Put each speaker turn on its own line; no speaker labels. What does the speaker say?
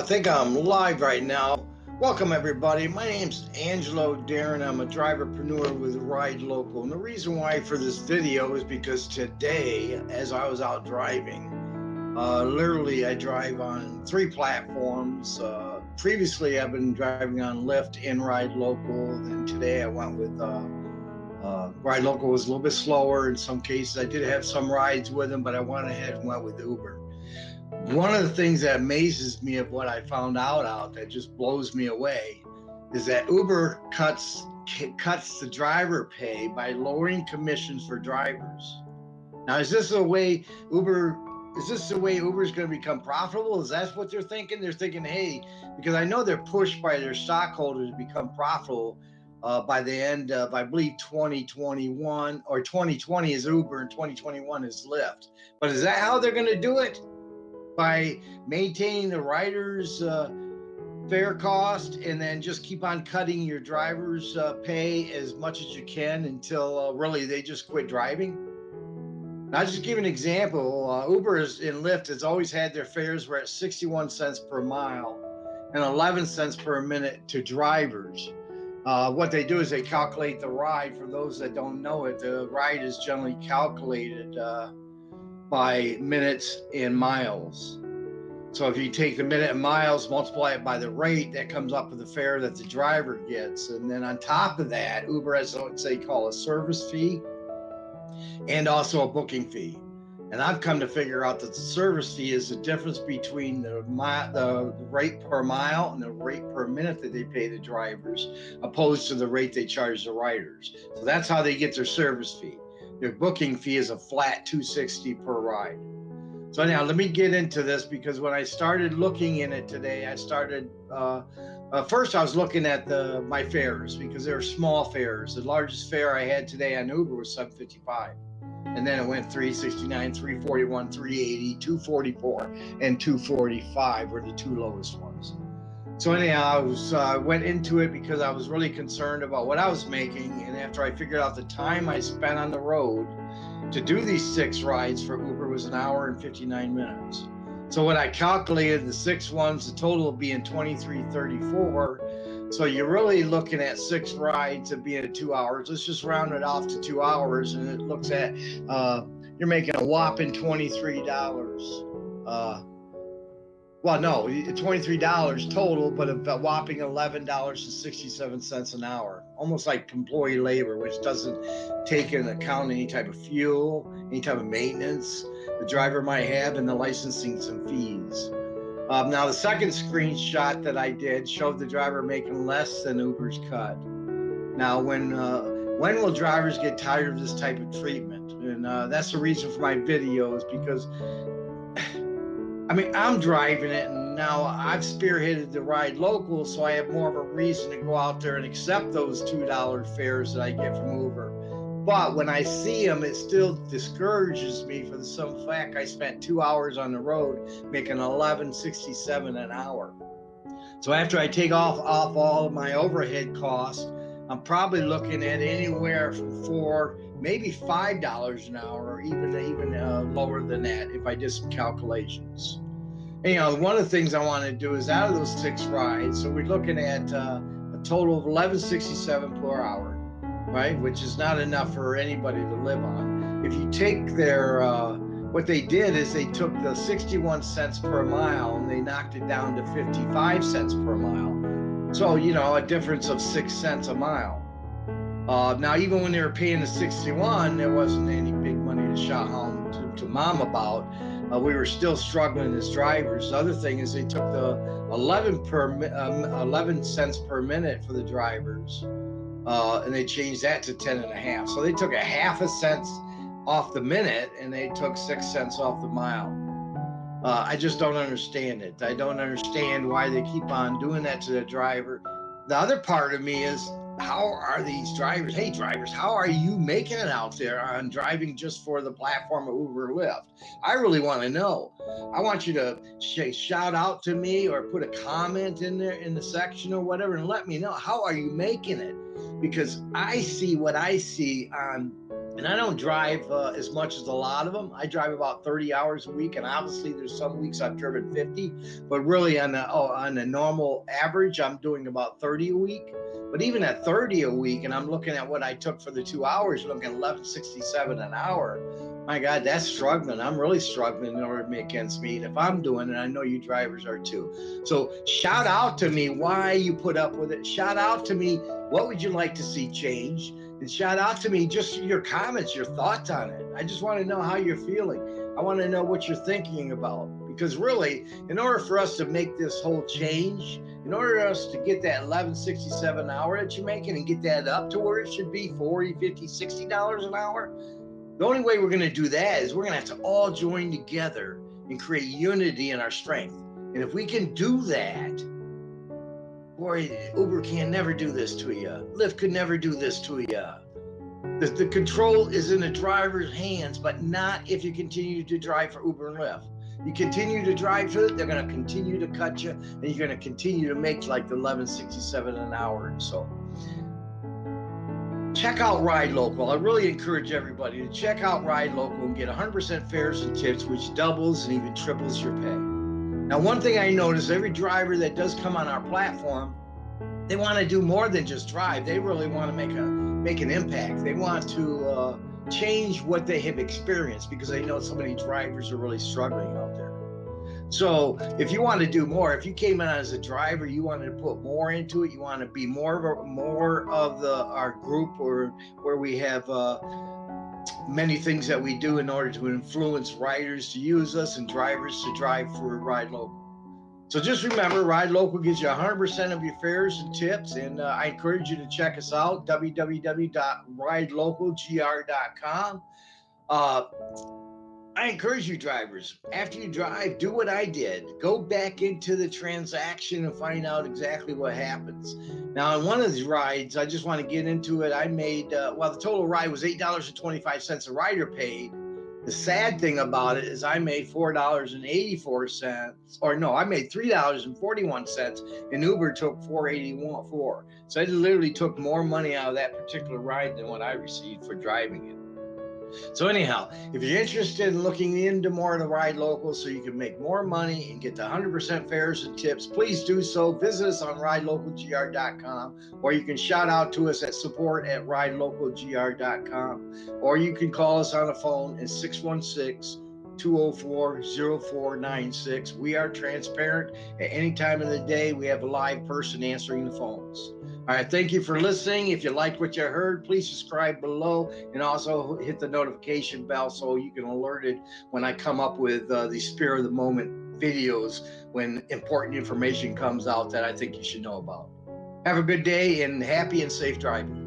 I think I'm live right now. Welcome everybody. My name's Angelo Darren. I'm a driverpreneur with Ride Local. And the reason why for this video is because today, as I was out driving, uh, literally I drive on three platforms. Uh, previously, I've been driving on Lyft and Ride Local. And today I went with uh, uh, Ride Local was a little bit slower in some cases. I did have some rides with them, but I went ahead and went with Uber one of the things that amazes me of what I found out out that just blows me away is that Uber cuts cuts the driver pay by lowering commissions for drivers. Now, is this a way Uber? Is this the way Uber is going to become profitable? Is that what they're thinking? They're thinking, hey, because I know they're pushed by their stockholders to become profitable uh, by the end of, I believe, 2021 or 2020 is Uber and 2021 is Lyft. But is that how they're going to do it? By maintaining the rider's uh, fare cost and then just keep on cutting your driver's uh, pay as much as you can until uh, really they just quit driving. I'll just give an example. Uh, Uber is, and Lyft has always had their fares were at 61 cents per mile and 11 cents per minute to drivers. Uh, what they do is they calculate the ride. For those that don't know it, the ride is generally calculated uh, by minutes and miles. So if you take the minute and miles, multiply it by the rate, that comes up with the fare that the driver gets. And then on top of that, Uber has what they call a service fee and also a booking fee. And I've come to figure out that the service fee is the difference between the, the rate per mile and the rate per minute that they pay the drivers, opposed to the rate they charge the riders. So that's how they get their service fee. Their booking fee is a flat 260 per ride. So now let me get into this because when I started looking in it today, I started uh, uh, first I was looking at the my fares because they're small fares. The largest fare I had today on Uber was 755. And then it went 369, 341, 380, 244, and 245 were the two lowest ones. So anyhow, I was uh, went into it because I was really concerned about what I was making, and after I figured out the time I spent on the road to do these six rides for Uber was an hour and 59 minutes. So when I calculated the six ones, the total being 2334. So you're really looking at six rides of being at two hours. Let's just round it off to two hours, and it looks at uh, you're making a whopping $23. Uh, well, no, $23 total, but a whopping $11.67 an hour, almost like employee labor, which doesn't take into account any type of fuel, any type of maintenance the driver might have, and the licensing some fees. Um, now, the second screenshot that I did showed the driver making less than Uber's cut. Now, when uh, when will drivers get tired of this type of treatment? And uh, that's the reason for my videos because I mean, I'm driving it, and now I've spearheaded the ride local, so I have more of a reason to go out there and accept those two dollar fares that I get from Uber. But when I see them, it still discourages me for the simple fact I spent two hours on the road making 11.67 an hour. So after I take off off all of my overhead costs, I'm probably looking at anywhere from four maybe five dollars an hour, or even even uh, lower than that if I did some calculations. You know, one of the things I want to do is out of those six rides, so we're looking at uh, a total of 1167 per hour, right? Which is not enough for anybody to live on. If you take their uh, what they did is they took the 61 cents per mile and they knocked it down to 55 cents per mile. So, you know, a difference of six cents a mile. Uh, now, even when they were paying the 61, there wasn't any big money to shout home to, to mom about. Uh, we were still struggling as drivers. The other thing is they took the 11 per um, 11 cents per minute for the drivers, uh, and they changed that to 10 and a half. So they took a half a cent off the minute, and they took six cents off the mile. Uh, I just don't understand it. I don't understand why they keep on doing that to the driver. The other part of me is how are these drivers? Hey, drivers, how are you making it out there on driving just for the platform of Uber Lyft? I really want to know. I want you to sh- shout out to me or put a comment in there in the section or whatever and let me know how are you making it because I see what I see on and I don't drive uh, as much as a lot of them. I drive about 30 hours a week, and obviously there's some weeks I've driven 50, but really on the oh, on a normal average, I'm doing about 30 a week. But even at 30 a week, and I'm looking at what I took for the two hours, looking at 1167 an hour. My God, that's struggling. I'm really struggling in order to make ends meet. If I'm doing it, I know you drivers are too. So shout out to me why you put up with it. Shout out to me what would you like to see change and shout out to me just your comments, your thoughts on it. I just want to know how you're feeling. I want to know what you're thinking about. Because really, in order for us to make this whole change, in order for us to get that 1167 an hour that you're making and get that up to where it should be 40, 50, 60 dollars an hour, the only way we're going to do that is we're going to have to all join together and create unity in our strength. And if we can do that, boy, Uber can never do this to you. Lyft could never do this to you. The, the control is in the driver's hands, but not if you continue to drive for Uber and Lyft. You continue to drive for it, they're going to continue to cut you, and you're going to continue to make like the 1167 an hour and so. Check out Ride Local. I really encourage everybody to check out Ride Local and get 100% fares and tips, which doubles and even triples your pay. Now, one thing I notice, every driver that does come on our platform, they want to do more than just drive. They really want to make a make an impact. They want to uh, change what they have experienced because they know so many drivers are really struggling out there. So if you want to do more, if you came in as a driver, you wanted to put more into it, you want to be more of a, more of the our group or where we have uh, many things that we do in order to influence riders to use us and drivers to drive for Ride Local. So just remember, Ride Local gives you 100% of your fares and tips, and uh, I encourage you to check us out, www.ridelocalgr.com. Uh, I encourage you drivers, after you drive, do what I did. Go back into the transaction and find out exactly what happens. Now, on one of these rides, I just want to get into it. I made, uh, well, the total ride was $8.25 a rider paid. The sad thing about it is I made $4.84, or no, I made $3.41 and Uber took $4.84. So I literally took more money out of that particular ride than what I received for driving it. So anyhow, if you're interested in looking into more of the Ride Local so you can make more money and get the 100% fares and tips, please do so. Visit us on ridelocalgr.com or you can shout out to us at support at ridelocalgr.com or you can call us on the phone at 616 204 0496. We are transparent at any time of the day. We have a live person answering the phones. All right, thank you for listening. If you liked what you heard, please subscribe below and also hit the notification bell so you can alerted when I come up with uh, the spirit of the moment videos when important information comes out that I think you should know about. Have a good day and happy and safe driving.